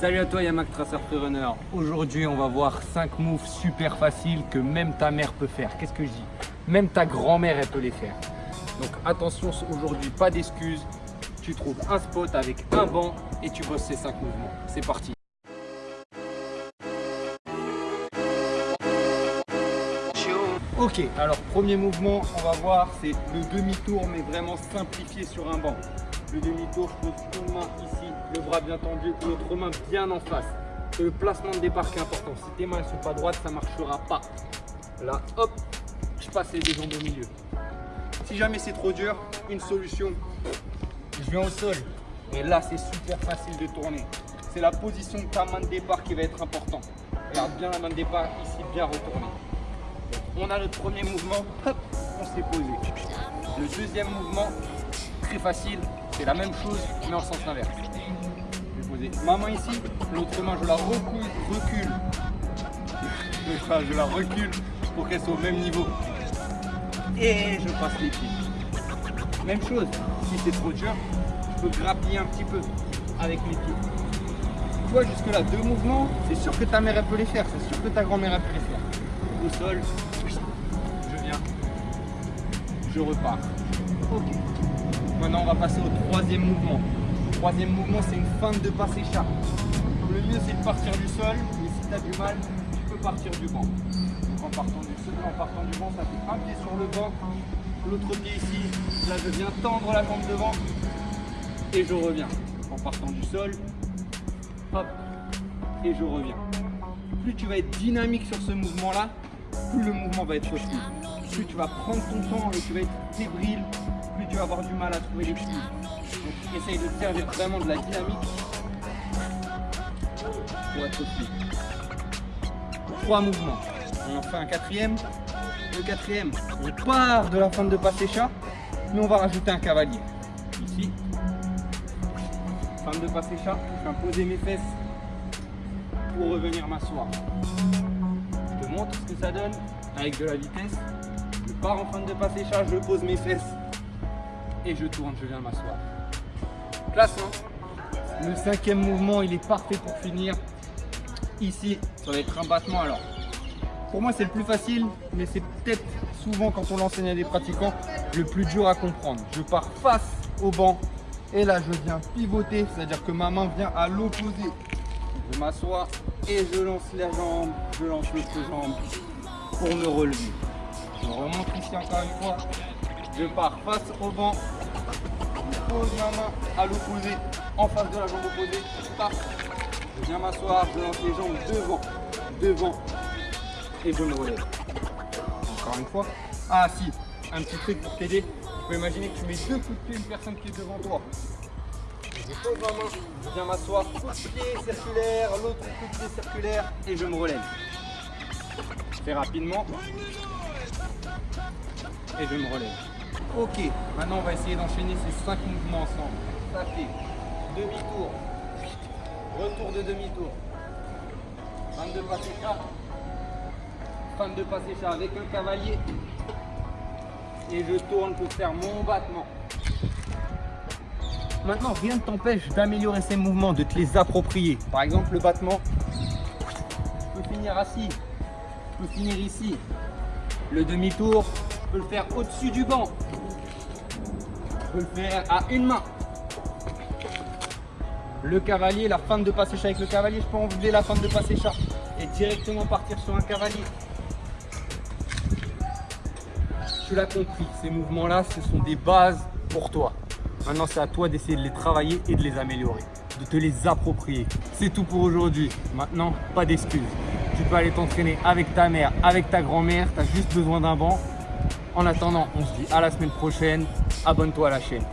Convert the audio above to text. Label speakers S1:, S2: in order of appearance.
S1: Salut à toi Yamak Tracer Runner. Aujourd'hui on va voir 5 moves super faciles que même ta mère peut faire. Qu'est-ce que je dis? Même ta grand-mère elle peut les faire. Donc attention aujourd'hui, pas d'excuses. Tu trouves un spot avec un banc et tu bosses ces 5 mouvements. C'est parti Ok, alors premier mouvement, on va voir, c'est le demi-tour, mais vraiment simplifié sur un banc. Le demi-tour, je pose une main ici, le bras bien tendu, l'autre main bien en face. Le placement de départ qui est important. Si tes mains ne sont pas droites, ça ne marchera pas. Là, hop, je passe les deux jambes au milieu. Si jamais c'est trop dur, une solution, je viens au sol. Et là, c'est super facile de tourner. C'est la position de ta main de départ qui va être important. Regarde bien la main de départ, ici, bien retournée on a notre premier mouvement, hop, on s'est posé. Le deuxième mouvement, très facile, c'est la même chose, mais en sens inverse. Je vais poser ma main ici, l'autre main, je la recule, recule. Je la recule pour qu'elle soit au même niveau. Et je passe les pieds. Même chose, si c'est trop dur, je peux grappiller un petit peu avec les pieds. Tu vois, jusque là, deux mouvements, c'est sûr que ta mère elle peut les faire, c'est sûr que ta grand-mère elle peut les faire. Au sol, je repars. Ok. Maintenant, on va passer au troisième mouvement. Le troisième mouvement, c'est une feinte de passer chat. Le mieux, c'est de partir du sol, mais si tu as du mal, tu peux partir du banc. en partant du sol, en partant du banc, ça fait un pied sur le banc, l'autre pied ici. Là, je viens tendre la jambe devant et je reviens. En partant du sol, hop, et je reviens. Plus tu vas être dynamique sur ce mouvement-là, plus le mouvement va être fluide plus tu vas prendre ton temps et tu vas être fébrile, plus tu vas avoir du mal à trouver les flux. Donc essaye de servir vraiment de la dynamique pour être fluide. Trois mouvements. On en fait un quatrième. Le quatrième, on part de la fin de passé chat, mais on va rajouter un cavalier. Ici, fin de passé chat, je viens poser mes fesses pour revenir m'asseoir. Je te montre ce que ça donne avec de la vitesse. Je pars en fin de passer chat, je pose mes fesses et je tourne, je viens m'asseoir. Classe, hein Le cinquième mouvement, il est parfait pour finir. Ici, ça va être un battement. Alors, pour moi, c'est le plus facile, mais c'est peut-être souvent quand on l'enseigne à des pratiquants, le plus dur à comprendre. Je pars face au banc et là, je viens pivoter, c'est-à-dire que ma main vient à l'opposé. Je m'assois et je lance la jambe, je lance l'autre jambe pour me relever. Je remonte ici encore une fois. Je pars face au banc. Je pose ma main à l'opposé, en face de la jambe opposée. Je viens m'asseoir, je lance les jambes devant, devant. Et je me relève. Encore une fois. Ah si, un petit truc pour t'aider. Tu peux imaginer que tu mets deux coups de pied une personne qui est devant toi. Je pose ma main, je viens m'asseoir, coup de pied circulaire, l'autre coup de pied circulaire et je me relève. Je fais rapidement et je me relève. Ok, maintenant on va essayer d'enchaîner ces 5 mouvements ensemble. Ça fait demi-tour, retour de demi-tour, fin de passé chat, fin de passé chat avec un cavalier et je tourne pour faire mon battement. Maintenant, rien ne t'empêche d'améliorer ces mouvements, de te les approprier. Par exemple, le battement, je peux finir assis, je peux finir ici. Le demi-tour, je peux le faire au-dessus du banc. Je peux le faire à une main. Le cavalier, la fin de passer chat avec le cavalier, je peux enlever la fin de passer chat et directement partir sur un cavalier. Tu l'as compris, ces mouvements-là, ce sont des bases pour toi. Maintenant, c'est à toi d'essayer de les travailler et de les améliorer, de te les approprier. C'est tout pour aujourd'hui. Maintenant, pas d'excuses. Tu peux aller t'entraîner avec ta mère, avec ta grand-mère. Tu as juste besoin d'un banc en attendant, on se dit à la semaine prochaine. Abonne-toi à la chaîne.